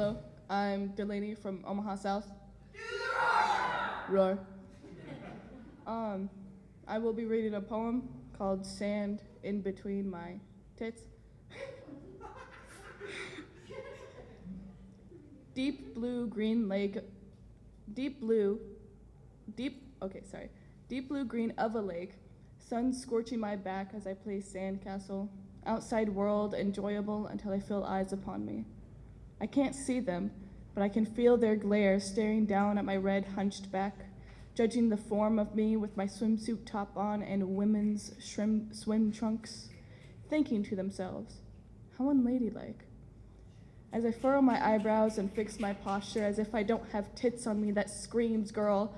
Hello, I'm Delaney from Omaha South. Roar. Um, I will be reading a poem called Sand in Between My Tits. deep blue green lake, deep blue, deep, okay, sorry. Deep blue green of a lake, sun scorching my back as I play sandcastle. Outside world enjoyable until I feel eyes upon me. I can't see them, but I can feel their glare staring down at my red hunched back, judging the form of me with my swimsuit top on and women's shrim- swim trunks, thinking to themselves, how unladylike. As I furrow my eyebrows and fix my posture as if I don't have tits on me that screams, girl,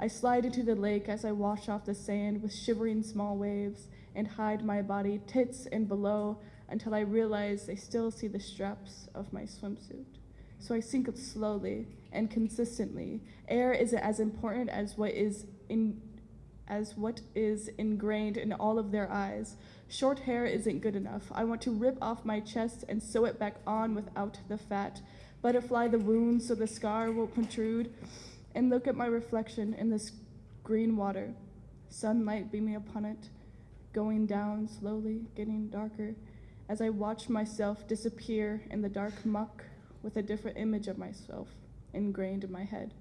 I slide into the lake as I wash off the sand with shivering small waves and hide my body, tits and below, until I realize they still see the straps of my swimsuit. So I sink slowly and consistently. Air is as important as what is in as what is ingrained in all of their eyes. Short hair isn't good enough. I want to rip off my chest and sew it back on without the fat. Butterfly the wound so the scar won't protrude. And look at my reflection in this green water. Sunlight beaming upon it going down slowly, getting darker, as I watch myself disappear in the dark muck with a different image of myself ingrained in my head.